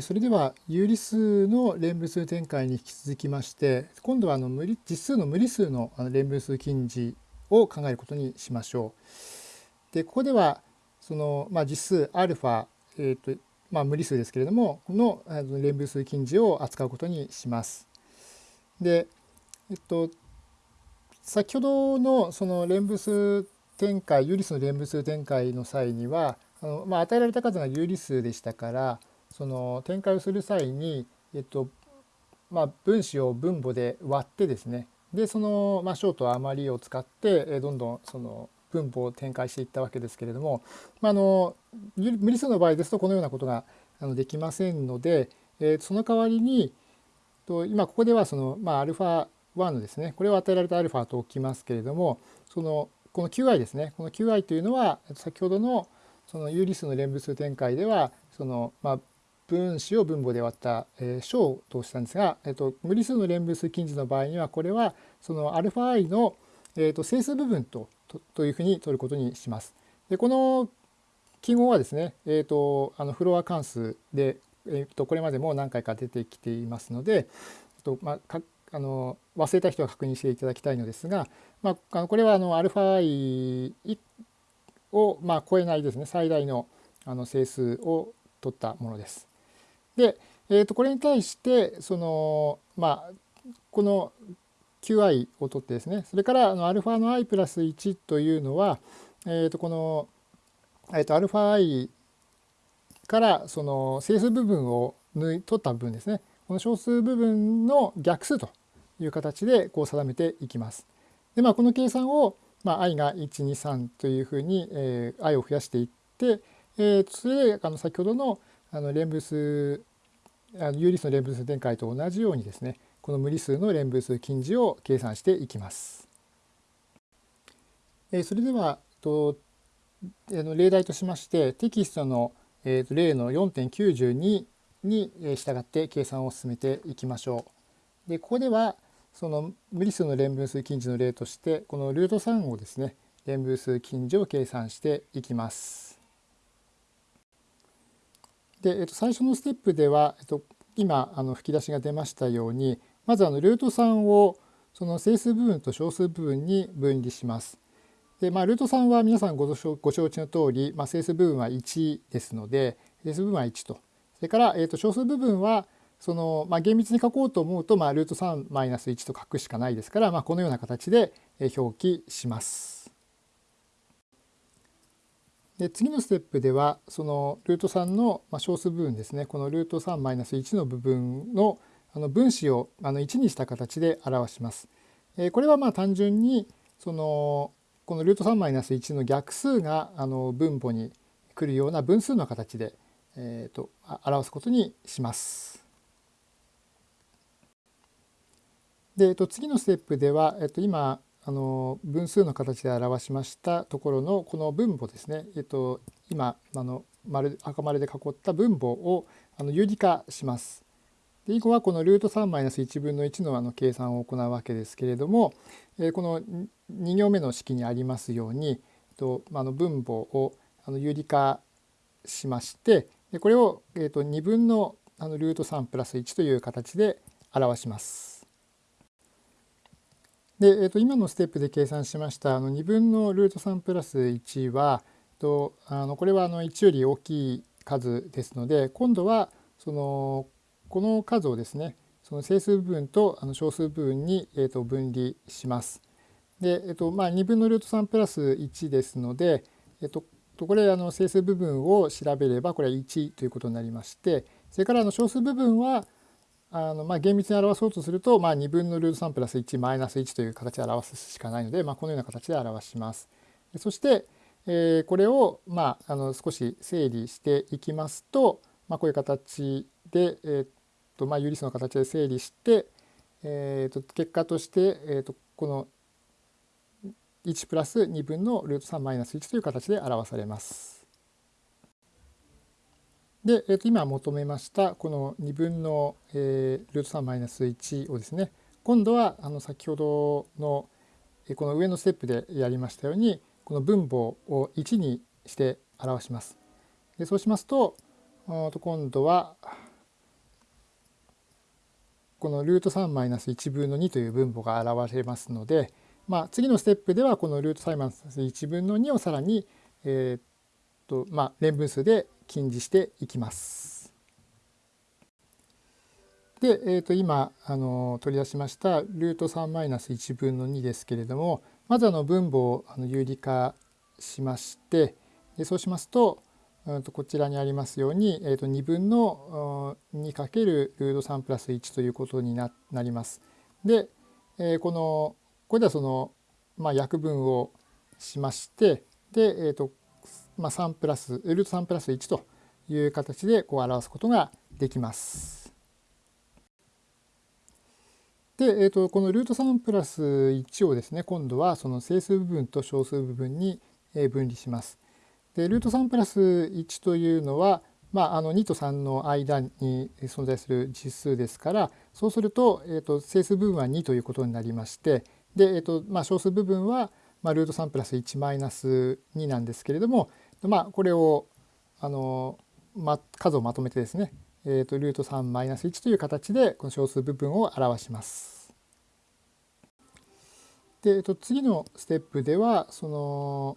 それでは有理数の連分数展開に引き続きまして今度はあの無理実数の無理数の連分数近似を考えることにしましょう。でここではその、まあ、実数 α、えーとまあ、無理数ですけれどもこの連分数近似を扱うことにします。で、えっと、先ほどのその連分数展開有理数の連分数展開の際にはあの、まあ、与えられた数が有理数でしたからその展開をする際に、えっとまあ、分子を分母で割ってですね。でその、まあ、小と余りを使ってえどんどんその分母を展開していったわけですけれども、まあ、あの無理数の場合ですとこのようなことがあのできませんので、え、その代わりにと今ここではその、まあ、α1 のですねこれを与えられた α と置きますけれどもそのこの qi ですね。この qi というのは先ほどのその有理数の連分数展開ではその、まあ、分子を分母で割った、えー、小としたんですが、えーと、無理数の連分数近似の場合にはこれはその αi の、えーと、整数部分ととというふうに取ることにします。でこの記号はですね、えーと、あのフロア関数で、えー、とこれまでも何回か出てきていますので、えーとまあ、かあの忘れた人は確認していただきたいのですが、まあ、あのこれはあの αi を、まあ、超えないですね最大のあの整数を取ったものです。で、えー、とこれに対してそのまあこの qi を取ってですねそれからあの α の i プラス1というのは、えー、とこの、えー、と αi からその整数部分を取った部分ですねこの小数部分の逆数という形でこう定めていきます。でまあこの計算を、まあ、i が123というふうに、えー、i を増やしていって、えー、それであの先ほどのあの連分数あの有理数の連分数展開と同じようにですねこの無理数の連分数近似を計算していきます。えそれではとえの例題としましてテキストの、えと例の4.92に従って計算を進めていきましょう。でここではその無理数の連分数近似の例としてこのルート3をですね連分数近似を計算していきます。で、えっと、最初のステップでは、えっと、今あの吹き出しが出ましたようにまずあのルート3をその整数部分と小数部分に分離します。でまあ、ルート3は皆さんご承知の通り、まあ、整数部分は1ですので整数部分は1とそれから、えー、と小数部分はその、まあ、厳密に書こうと思うと、まあ、ルート3マイナス1と書くしかないですから、まあ、このような形で表記します。で次のステップではそのルート3の小数部分ですねこのルート3マイナス1の部分のあの分子をあの1にした形で表します。えこれはまあ単純にそのこのルート3マイナス1の逆数があの分母に来るような分数の形で、えー、と表すことにします。で、えっと、次のステップでは、えっと、今あの分数の形で表しましたところのこの分母ですね、えっと、今あの丸赤丸で囲った分母をあの有理化します。で以後はこのルート3マイナス1分の1のあの計算を行うわけですけれども、えー、この2行目の式にありますように、えっと、あの分母をあの有理化しましてでこれを、えっと、2分のあのルート3プラス1という形で表します。で、えー、と今のステップで計算しましたあの2分のルート3プラス1はとあのこれはあの1より大きい数ですので今度はそのこの数をですねその整数部分とあの小数部分に、えー、と分離します。で、えーとまあ、2分のルート3プラス1ですので、えー、とこれあの整数部分を調べればこれは1ということになりましてそれからあの小数部分はあのまあ厳密に表そうとすると、まあ、2分のルート3プラス1マイナス1という形で表すしかないので、まあ、このような形で表します。そして、えー、これを、まあ、あの少し整理していきますと、まあ、こういう形で、えーとまあ、有理数の形で整理して、えー、と結果として、えー、とこの1プラス2分のルート3マイナス1という形で表されます。で、えー、と今求めましたこの2分の、えー、ルート3マイナス1をですね今度はあの先ほどのこの上のステップでやりましたようにこの分母を1にして表します。でそうしますとと今度はこのルート3マイナス1分の2という分母が現れますので、まあ、次のステップではこのルート3マイナス1分の2をさらに、えー、っとまあ、連分数で近似していきます。で、えー、と今あの取り出しましたルート3マイナス1分の2ですけれどもまずあの分母をあの有理化しましてでそうしますとうんとこちらにありますように、えー、と2分の 2× ルート3プラス1ということになります。で、えー、このこれではその、まあ、約分をしましてで、えーとまあ、3プラスルート3プラス1という形でこう表すことができます。で、えーと、このルート3プラス1をですね今度はその整数部分と小数部分に分離します。でルート3プラス1というのは、まあ、あの2と3の間に存在する実数ですからそうすると,、えーと、整数部分は2ということになりましてで、えーとまあ、小数部分は、まあ、ルート3プラス1マイナス2なんですけれども、まあ、これをあの、ま、数をまとめてですねえーと、ルート3マイナス1という形でこの小数部分を表します。で、えー、と次のステップではその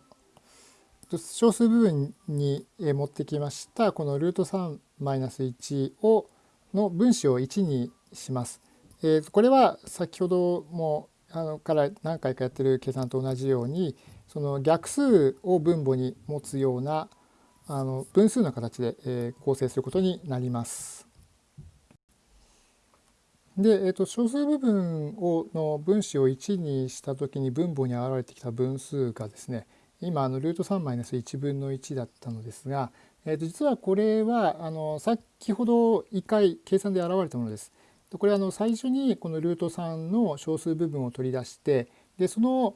小数部分に持ってきましたこのルート3マイナス1をの分子を1にします。えー、これは先ほどもあのから何回かやってる計算と同じようにその逆数を分母に持つようなあの分数の形で、えー、構成することになります。で、えーと、小数部分をの分子を1にした時に分母に現れてきた分数がですね今あのルート3-1分の1だったのですが、えー、と実はこれはあの先ほど1回計算で現れたものです。これはあの最初にこのルート3の小数部分を取り出してでその、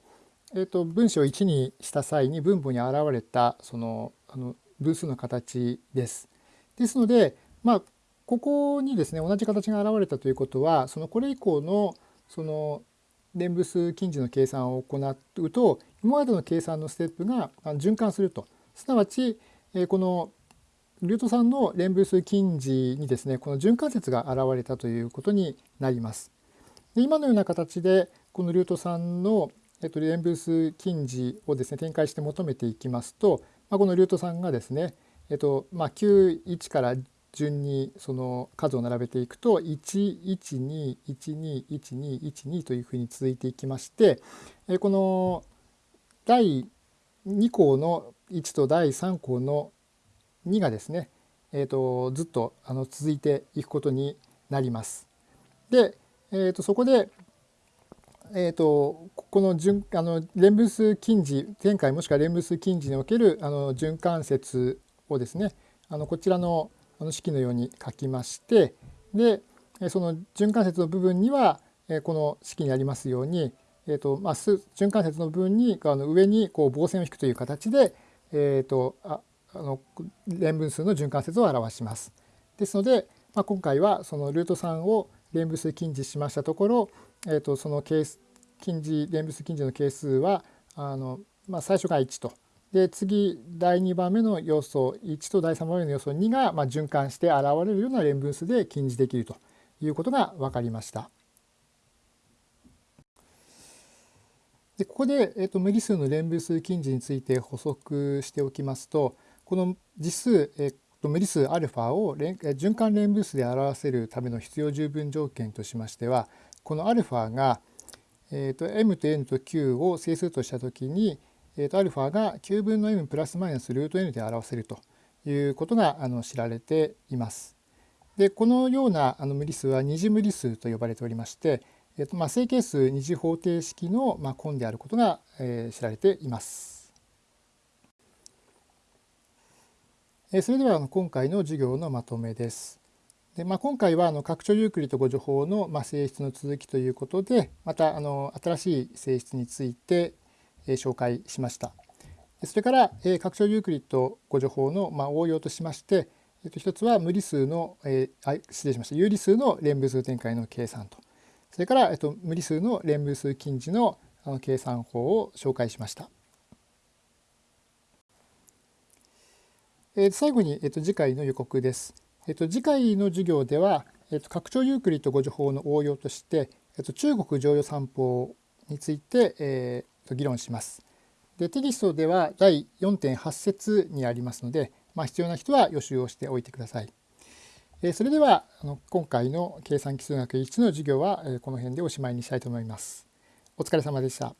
えー、と分子を1にした際に分母に現れたそのあの分数の形です。ですので、まあ、ここにですね同じ形が現れたということはそのこれ以降のその連分数近似の計算を行うと今までの計算のステップが循環するとすなわちこのルート3の連分数近似にですねこの循環節が現れたということになります。で今のような形でこのルート3のえっと連分数近似をですね展開して求めていきますとまあ、このルート3がですね、えっとまあ、91から順にその数を並べていくと112121212というふうに続いていきましてこの第2項の1と第3項の2がですね、えー、とずっとあの続いていくことになります。で、えー、とそこでえーと、この順あの連分数近似前回もしくは連分数近似におけるあの循環節をですねあのこちらのあの式のように書きましてでその循環節の部分にはこの式にありますように、えーとまあ、循環節の部分にあの上にこう棒線を引くという形で、えーと、ああの連分数の循環節を表します。ですので、まあ、今回はそのルート3を連分数近似しましたところえーと、その係近似連物近似の係数はあの、まあ、最初が1とで次第2番目の要素1と第3番目の要素2が、まあ、循環して現れるような連分数で近似できるということが分かりました。でここで、えーと、無理数の連分数近似について補足しておきますとこの実数、えっと、無理数アルファを連循環連分数で表せるための必要十分条件としましてはこのアルファが、えっと、m と n と q を整数としたときに、えっと、アルファが9分の m プラスマイナスルート n で表せるということがあの知られています。でこのようなあの無理数は二次無理数と呼ばれておりまして、えっとまあ、整形数二次方程式の、まあ、根であることが、えー、知られています。それでは今回の授業のまとめです。でまあ、今回はあの拡張ユークリッド誤助法のま性質の続きということでまたあの新しい性質について紹介しました。それから拡張ユークリッド誤助法のま応用としまして一つは無理数の、失礼しました有理数の連分数展開の計算とそれから、無理数の連分数近似の計算法を紹介しました。えー、最後に、えっと、次回の予告です。えっと、次回の授業では、えっと、拡張ユークリッド誤助法の応用として、えっと、中国常用三法について、えー、議論します。でテキストでは第4.8節にありますので、まあ、必要な人は予習をしておいてください。えー、それではあの今回の計算基数学1の授業は、えー、この辺でおしまいにしたいと思います。お疲れ様でした。